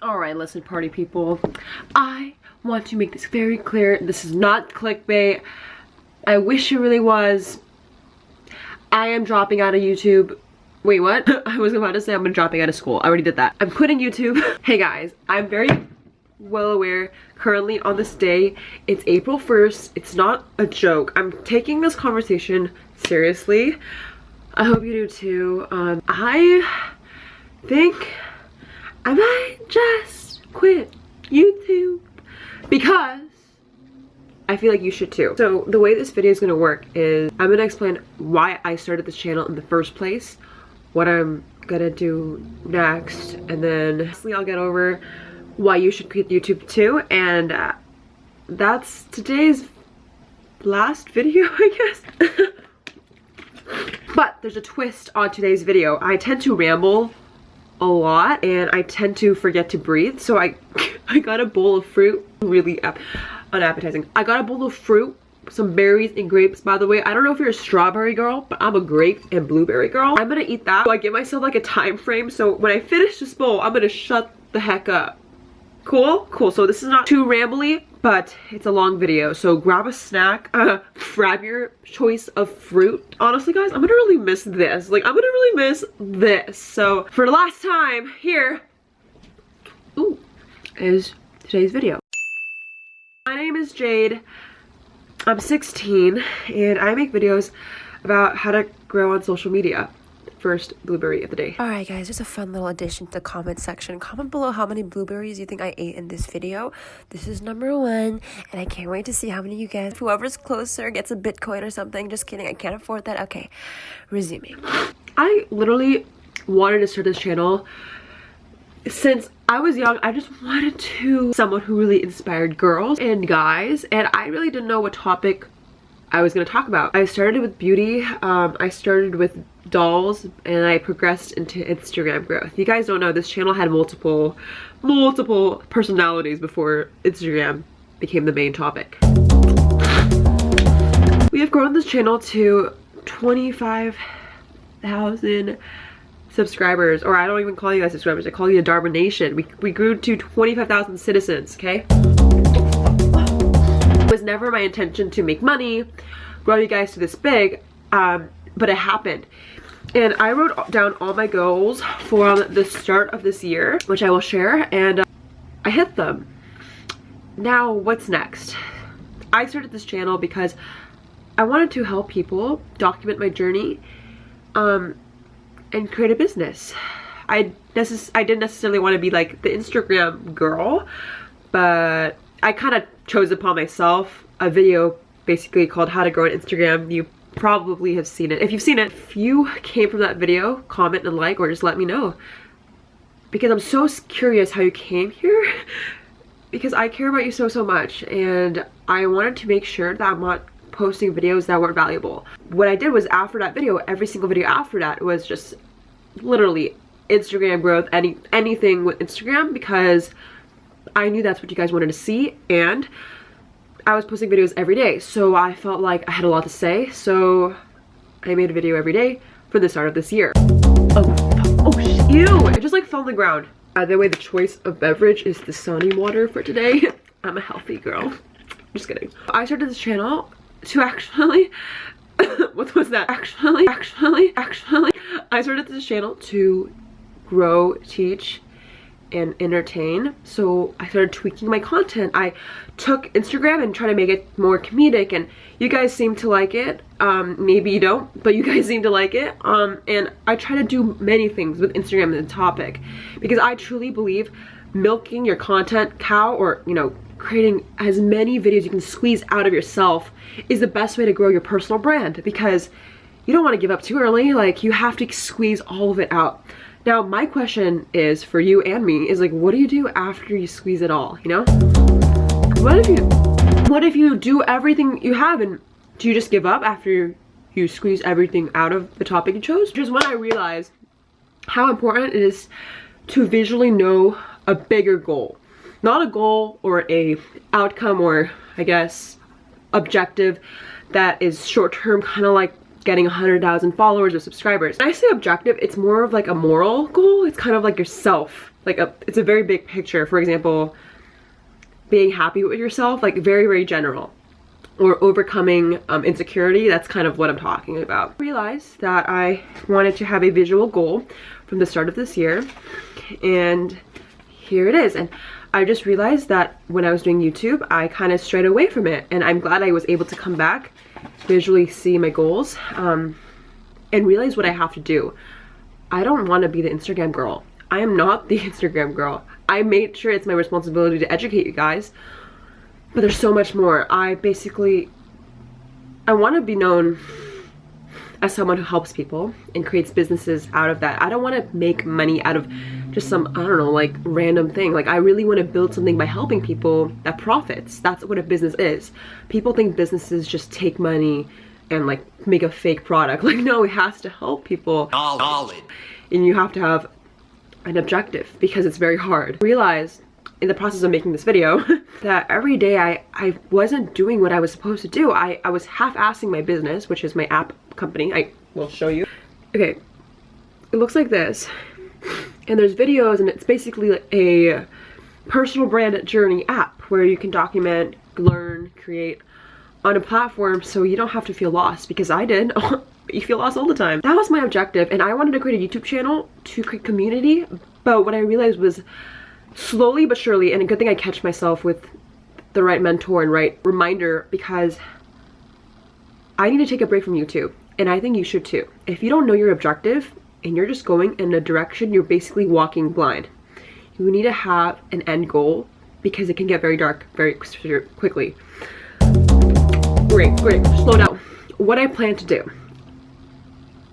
Alright, listen party people. I want to make this very clear. This is not clickbait. I wish it really was. I am dropping out of YouTube. Wait, what? I was about to say I'm dropping out of school. I already did that. I'm quitting YouTube. hey guys, I'm very well aware currently on this day it's April 1st it's not a joke I'm taking this conversation seriously I hope you do too um, I think I might just quit YouTube because I feel like you should too. So the way this video is going to work is I'm going to explain why I started this channel in the first place, what I'm going to do next, and then lastly I'll get over why you should quit YouTube too. And uh, that's today's last video, I guess. but there's a twist on today's video. I tend to ramble a lot and I tend to forget to breathe. So I, I got a bowl of fruit, really unappetizing. I got a bowl of fruit some berries and grapes by the way. I don't know if you're a strawberry girl but i'm a grape and blueberry girl. I'm gonna eat that. So i give myself like a time frame. So when i finish this bowl i'm gonna shut the heck up Cool? Cool. So this is not too rambly, but it's a long video. So grab a snack, uh, grab your choice of fruit. Honestly, guys, I'm gonna really miss this. Like, I'm gonna really miss this. So for the last time, here ooh, is today's video. My name is Jade. I'm 16 and I make videos about how to grow on social media first blueberry of the day. Alright guys, just a fun little addition to the comment section. Comment below how many blueberries you think I ate in this video. This is number one, and I can't wait to see how many you get. Whoever's closer gets a Bitcoin or something. Just kidding, I can't afford that. Okay, resuming. I literally wanted to start this channel since I was young, I just wanted to someone who really inspired girls and guys, and I really didn't know what topic I was going to talk about. I started with beauty. Um, I started with dolls and I progressed into Instagram growth. You guys don't know this channel had multiple, multiple personalities before Instagram became the main topic. We have grown this channel to 25,000 subscribers or I don't even call you guys subscribers I call you a Darwin Nation we, we grew to 25,000 citizens okay it was never my intention to make money grow you guys to this big um, but it happened and I wrote down all my goals for the start of this year which I will share and uh, I hit them. Now what's next? I started this channel because I wanted to help people document my journey um, and create a business. I necess I didn't necessarily want to be like the Instagram girl but I kind of chose upon myself a video basically called how to grow an Instagram. You probably have seen it. If you've seen it, if you came from that video, comment and like or just let me know. Because I'm so curious how you came here. because I care about you so, so much. And I wanted to make sure that I'm not posting videos that weren't valuable. What I did was after that video, every single video after that was just literally Instagram growth, any anything with Instagram because I knew that's what you guys wanted to see and I was posting videos every day, so I felt like I had a lot to say, so I made a video every day for the start of this year. Oh, oh, ew! It just like fell on the ground. By the way, the choice of beverage is the Sunny water for today. I'm a healthy girl. Just kidding. I started this channel to actually, what was that? Actually, actually, actually, I started this channel to grow, teach, and entertain. So i started tweaking my content. I took instagram and tried to make it more comedic and you guys seem to like it. Um maybe you don't but you guys seem to like it. Um and i try to do many things with instagram and the topic because i truly believe milking your content cow or you know creating as many videos you can squeeze out of yourself is the best way to grow your personal brand because you don't want to give up too early. Like you have to squeeze all of it out now, my question is for you and me is like, what do you do after you squeeze it all, you know? What if you, what if you do everything you have and do you just give up after you squeeze everything out of the topic you chose? Just when I realized how important it is to visually know a bigger goal. Not a goal or a outcome or I guess objective that is short term kind of like getting 100,000 followers or subscribers. When I say objective, it's more of like a moral goal. It's kind of like yourself. Like a, it's a very big picture. For example, being happy with yourself, like very, very general or overcoming um, insecurity. That's kind of what I'm talking about. I realized that I wanted to have a visual goal from the start of this year and here it is. And I just realized that when I was doing YouTube, I kind of strayed away from it and I'm glad I was able to come back, visually see my goals um, and realize what I have to do. I don't want to be the Instagram girl. I am not the Instagram girl. I made sure it's my responsibility to educate you guys but there's so much more. I basically, I want to be known as someone who helps people and creates businesses out of that. I don't want to make money out of just some, I don't know, like random thing. Like I really want to build something by helping people that profits. That's what a business is. People think businesses just take money and like make a fake product. Like no, it has to help people. Solid. And you have to have an objective because it's very hard. Realize in the process of making this video that every day I, I wasn't doing what I was supposed to do. I, I was half-assing my business, which is my app company. I will show you. Okay, it looks like this. And there's videos and it's basically a personal brand journey app where you can document, learn, create on a platform so you don't have to feel lost because I did. you feel lost all the time. That was my objective and I wanted to create a YouTube channel to create community but what I realized was slowly but surely, and a good thing I catch myself with the right mentor and right reminder because I need to take a break from YouTube and I think you should too. If you don't know your objective and you're just going in a direction, you're basically walking blind. You need to have an end goal because it can get very dark very quickly. Great, great, slow down. What I plan to do.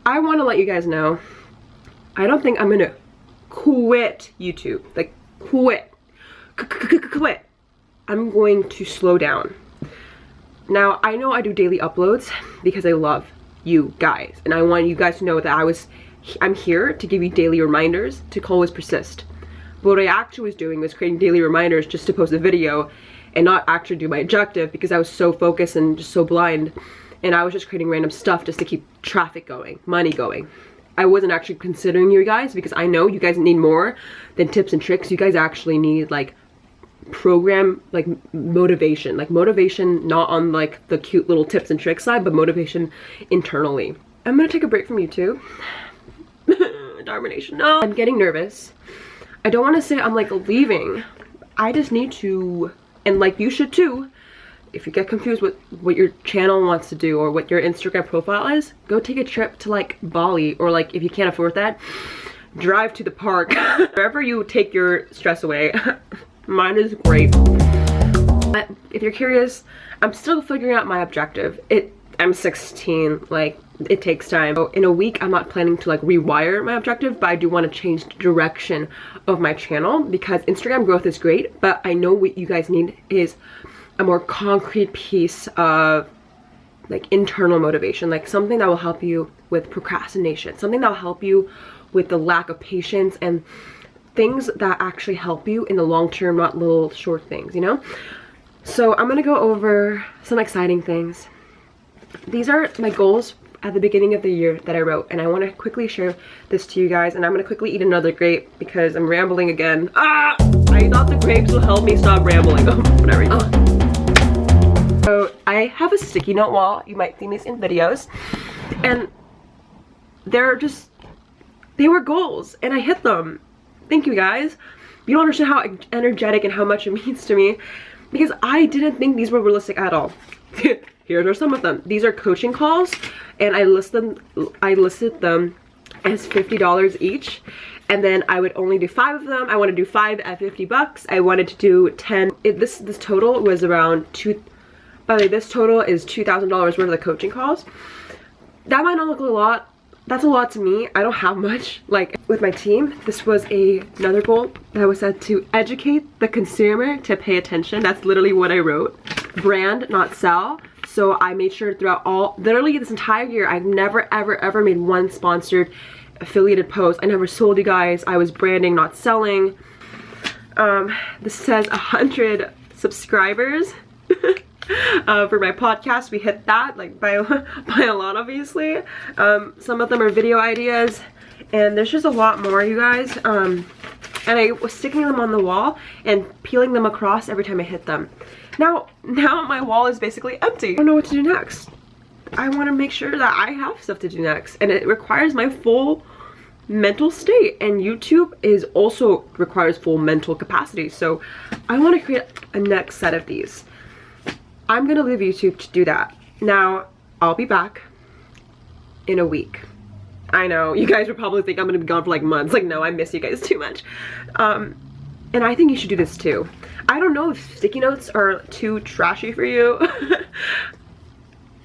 I want to let you guys know, I don't think I'm gonna quit YouTube. Like quit. Quit. I'm going to slow down. Now, I know I do daily uploads because I love you guys. And I want you guys to know that I was, I'm here to give you daily reminders to always persist. But what I actually was doing was creating daily reminders just to post a video and not actually do my objective because I was so focused and just so blind. And I was just creating random stuff just to keep traffic going, money going. I wasn't actually considering you guys because I know you guys need more than tips and tricks. You guys actually need like program like motivation like motivation not on like the cute little tips and tricks side but motivation internally i'm gonna take a break from you no i'm getting nervous i don't want to say i'm like leaving i just need to and like you should too if you get confused with what your channel wants to do or what your Instagram profile is, go take a trip to like Bali or like if you can't afford that, drive to the park. Wherever you take your stress away. Mine is great. But if you're curious, I'm still figuring out my objective. It I'm 16, like it takes time. So in a week, I'm not planning to like rewire my objective, but I do want to change the direction of my channel because Instagram growth is great, but I know what you guys need is a more concrete piece of like internal motivation, like something that will help you with procrastination, something that will help you with the lack of patience and things that actually help you in the long term, not little short things, you know? So I'm gonna go over some exciting things. These are my goals at the beginning of the year that I wrote and I want to quickly share this to you guys and I'm going to quickly eat another grape because I'm rambling again. Ah! I thought the grapes will help me stop rambling. Oh, whatever. Oh. So I have a sticky note wall. You might see these in videos. And they're just, they were goals and I hit them. Thank you guys. You don't understand how energetic and how much it means to me because I didn't think these were realistic at all. Here are some of them. These are coaching calls and I list them I listed them as $50 each and then I would only do five of them. I want to do five at 50 bucks. I wanted to do 10. It, this this total was around two by the way, this total is $2,000 worth of the coaching calls. That might not look a lot. That's a lot to me. I don't have much. Like, with my team, this was a, another goal that was said to educate the consumer to pay attention. That's literally what I wrote. Brand, not sell. So I made sure throughout all, literally this entire year, I've never, ever, ever made one sponsored affiliated post. I never sold you guys. I was branding, not selling. Um, this says 100 subscribers. uh, for my podcast. We hit that like by, by a lot obviously. Um, some of them are video ideas and there's just a lot more you guys. Um, and I was sticking them on the wall and peeling them across every time I hit them. Now, now my wall is basically empty. I don't know what to do next. I want to make sure that I have stuff to do next and it requires my full mental state and YouTube is also requires full mental capacity so I want to create a next set of these I'm gonna leave YouTube to do that now I'll be back in a week I know you guys would probably think I'm gonna be gone for like months. Like no I miss you guys too much. Um and I think you should do this too. I don't know if sticky notes are too trashy for you.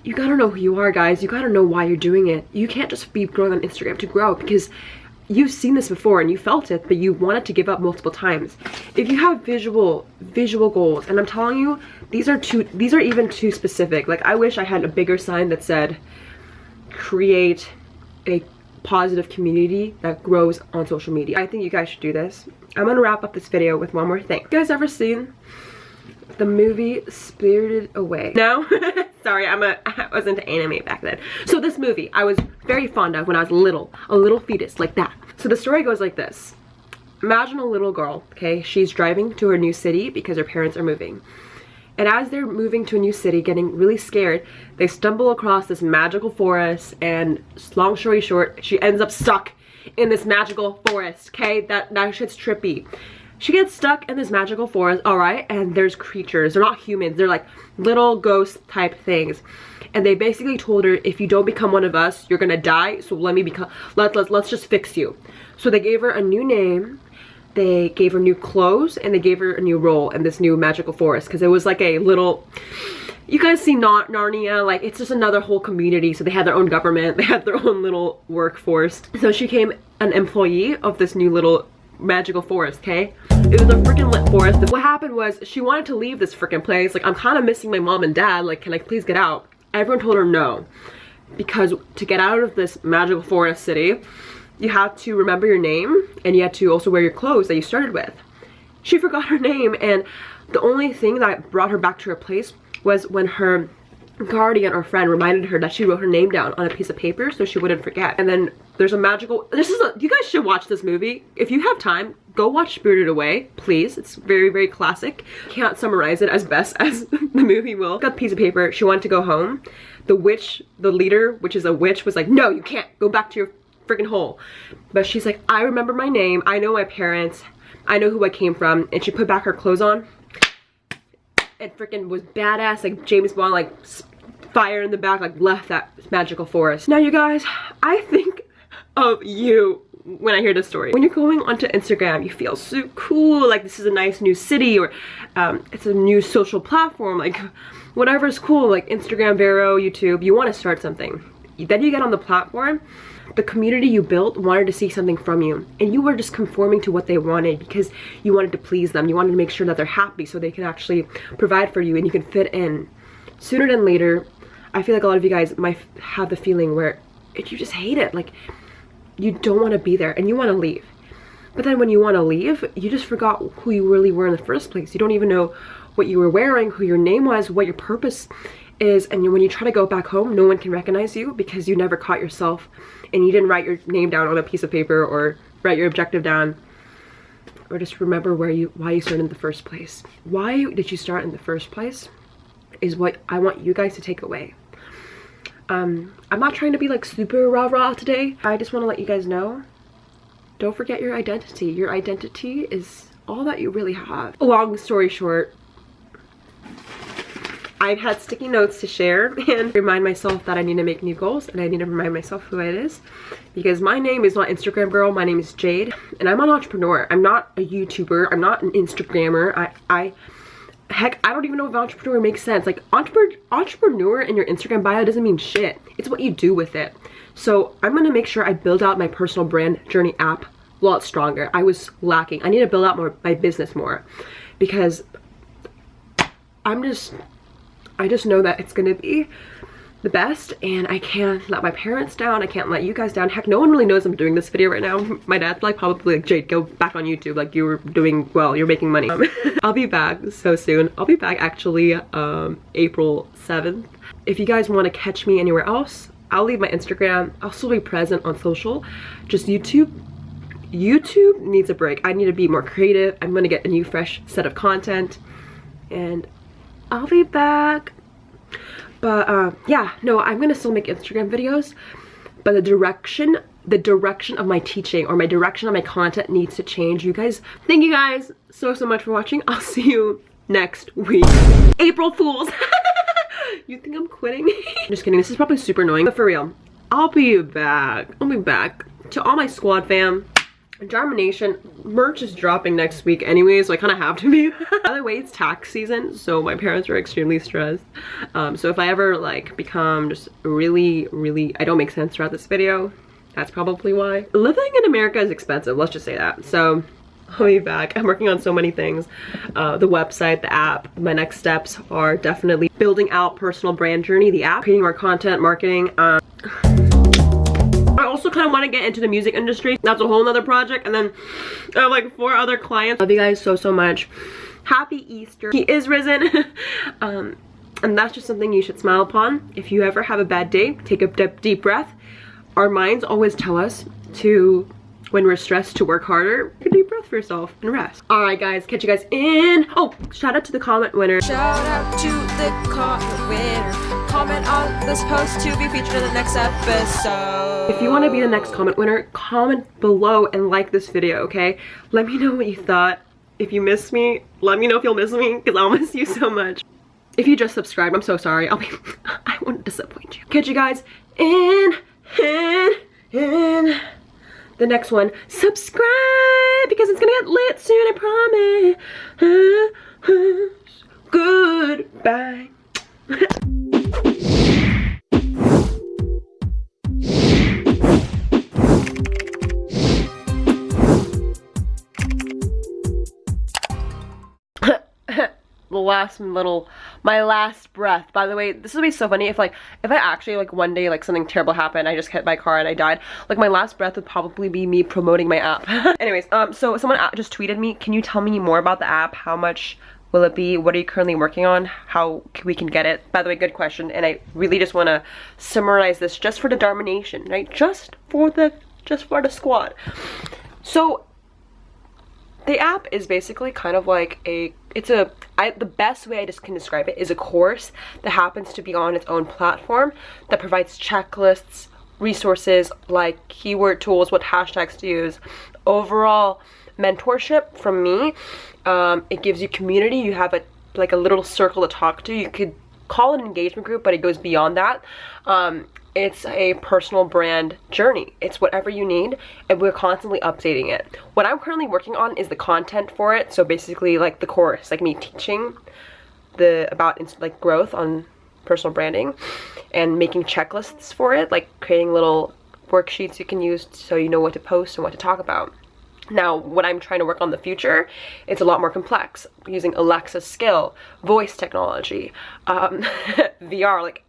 You gotta know who you are guys. You gotta know why you're doing it. You can't just be growing on instagram to grow because you've seen this before and you felt it but you wanted to give up multiple times. If you have visual visual goals and i'm telling you these are too these are even too specific. Like i wish i had a bigger sign that said create a positive community that grows on social media i think you guys should do this i'm gonna wrap up this video with one more thing you guys ever seen the movie Spirited Away. No? Sorry, I'm a, I was into anime back then. So this movie I was very fond of when I was little. A little fetus, like that. So the story goes like this. Imagine a little girl, okay? She's driving to her new city because her parents are moving. And as they're moving to a new city, getting really scared, they stumble across this magical forest and long story short, she ends up stuck in this magical forest, okay? That, that shit's trippy. She gets stuck in this magical forest all right and there's creatures. They're not humans. They're like little ghost type things. And they basically told her if you don't become one of us you're gonna die so let me become let, let, let's just fix you. So they gave her a new name they gave her new clothes and they gave her a new role in this new magical forest because it was like a little you guys see not Narnia like it's just another whole community so they had their own government they had their own little workforce so she became an employee of this new little magical forest, okay? It was a freaking lit forest. What happened was she wanted to leave this freaking place. Like, I'm kind of missing my mom and dad. Like, can I please get out? Everyone told her no. Because to get out of this magical forest city, you have to remember your name and you have to also wear your clothes that you started with. She forgot her name and the only thing that brought her back to her place was when her guardian or friend reminded her that she wrote her name down on a piece of paper so she wouldn't forget. And then there's a magical, this is a, you guys should watch this movie. If you have time, go watch Spirited Away, please. It's very, very classic. Can't summarize it as best as the movie will. Got a piece of paper, she wanted to go home. The witch, the leader, which is a witch, was like, no, you can't, go back to your freaking hole. But she's like, I remember my name, I know my parents, I know who I came from, and she put back her clothes on. And freaking was badass, like James Bond, like fire in the back, like left that magical forest. Now you guys, I think of you when I hear this story. When you're going onto Instagram, you feel so cool, like this is a nice new city or um, it's a new social platform, like whatever is cool, like Instagram, Vero, YouTube, you want to start something. Then you get on the platform, the community you built wanted to see something from you and you were just conforming to what they wanted because you wanted to please them. You wanted to make sure that they're happy so they can actually provide for you and you can fit in. Sooner than later, I feel like a lot of you guys might have the feeling where you just hate it. Like you don't want to be there and you want to leave. But then when you want to leave, you just forgot who you really were in the first place. You don't even know what you were wearing, who your name was, what your purpose is. And when you try to go back home, no one can recognize you because you never caught yourself and you didn't write your name down on a piece of paper or write your objective down or just remember where you why you started in the first place. Why did you start in the first place is what I want you guys to take away. Um, I'm not trying to be like super rah-rah today. I just want to let you guys know, don't forget your identity. Your identity is all that you really have. Long story short, I've had sticky notes to share and remind myself that I need to make new goals and I need to remind myself who it is because my name is not Instagram girl, my name is Jade and I'm an entrepreneur. I'm not a YouTuber, I'm not an Instagrammer. I, I heck, I don't even know if entrepreneur makes sense. Like entrepreneur, entrepreneur in your Instagram bio doesn't mean shit. It's what you do with it. So I'm gonna make sure I build out my personal brand journey app a lot stronger. I was lacking. I need to build out more my business more because I'm just, I just know that it's gonna be the best and I can't let my parents down. I can't let you guys down. Heck, no one really knows I'm doing this video right now. My dad's like probably like, Jade, go back on YouTube. Like you were doing well, you're making money. Um, I'll be back so soon. I'll be back actually um, April 7th. If you guys want to catch me anywhere else, I'll leave my Instagram. I'll still be present on social. Just YouTube. YouTube needs a break. I need to be more creative. I'm gonna get a new fresh set of content and I'll be back. But uh, yeah no i'm gonna still make instagram videos but the direction the direction of my teaching or my direction of my content needs to change you guys. Thank you guys so so much for watching. I'll see you next week. April fools. You think i'm quitting? Just kidding this is probably super annoying but for real i'll be back. I'll be back to all my squad fam Nation merch is dropping next week anyway, so I kind of have to be. By the way, it's tax season, so my parents are extremely stressed. Um, so if I ever like become just really, really, I don't make sense throughout this video, that's probably why. Living in America is expensive, let's just say that. So I'll be back. I'm working on so many things. Uh, the website, the app. My next steps are definitely building out personal brand journey, the app, creating more content, marketing. Um, I also kind of want to get into the music industry. That's a whole nother project. And then I have like four other clients. Love you guys so, so much. Happy Easter. He is risen. um, and that's just something you should smile upon. If you ever have a bad day, take a deep breath. Our minds always tell us to when we're stressed to work harder, take a deep breath for yourself and rest. All right, guys, catch you guys in. Oh, shout out to the comment winner. Shout out to the comment winner. Comment on this post to be featured in the next episode. If you want to be the next comment winner, comment below and like this video, okay? Let me know what you thought. If you miss me, let me know if you'll miss me because I'll miss you so much. If you just subscribed, I'm so sorry. I'll be, I won't disappoint you. Catch you guys in, in, in the next one. Subscribe because it's gonna get lit soon, I promise. Goodbye. The last little my last breath. By the way this would be so funny if like if i actually like one day like something terrible happened i just hit my car and i died. Like my last breath would probably be me promoting my app. Anyways um so someone just tweeted me can you tell me more about the app? How much will it be what are you currently working on? How we can get it? By the way good question and i really just want to summarize this just for the dharma nation right? Just for the just for the squad. So the app is basically kind of like a it's a I, the best way I just can describe it is a course that happens to be on its own platform that provides checklists, resources like keyword tools, what hashtags to use, overall mentorship from me. Um, it gives you community. You have a like a little circle to talk to. You could call it an engagement group, but it goes beyond that. Um, it's a personal brand journey. It's whatever you need and we're constantly updating it. What I'm currently working on is the content for it. So basically like the course, like me teaching the about like growth on personal branding and making checklists for it, like creating little worksheets you can use so you know what to post and what to talk about. Now, when I'm trying to work on the future, it's a lot more complex, using Alexa skill, voice technology, um, VR, like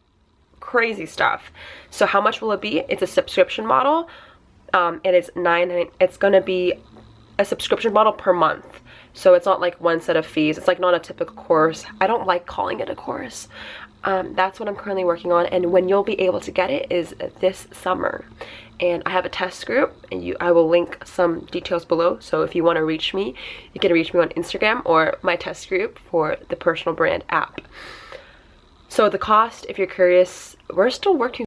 crazy stuff. So how much will it be? It's a subscription model. Um, it is nine, it's gonna be a subscription model per month. So it's not like one set of fees. It's like not a typical course. I don't like calling it a course. Um, that's what I'm currently working on. And when you'll be able to get it is this summer. And I have a test group and you, I will link some details below. So if you want to reach me, you can reach me on Instagram or my test group for the personal brand app. So the cost, if you're curious, we're still working